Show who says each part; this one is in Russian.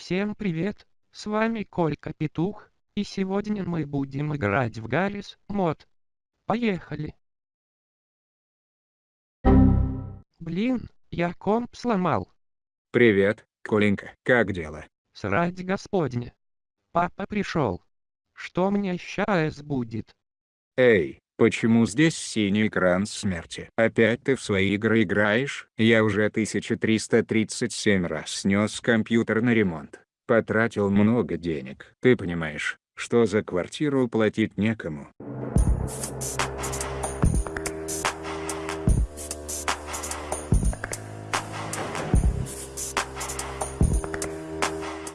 Speaker 1: Всем привет, с вами Колька Петух, и сегодня мы будем играть в Гаррис мод. Поехали! Блин, я комп сломал.
Speaker 2: Привет, Коленька, как дела?
Speaker 1: Срать господня. Папа пришел. Что мне сейчас будет?
Speaker 2: Эй, почему здесь синий экран смерти? Опять ты в свои игры играешь? Я уже 1337 раз снес компьютер на ремонт. Потратил много денег. Ты понимаешь, что за квартиру платить некому?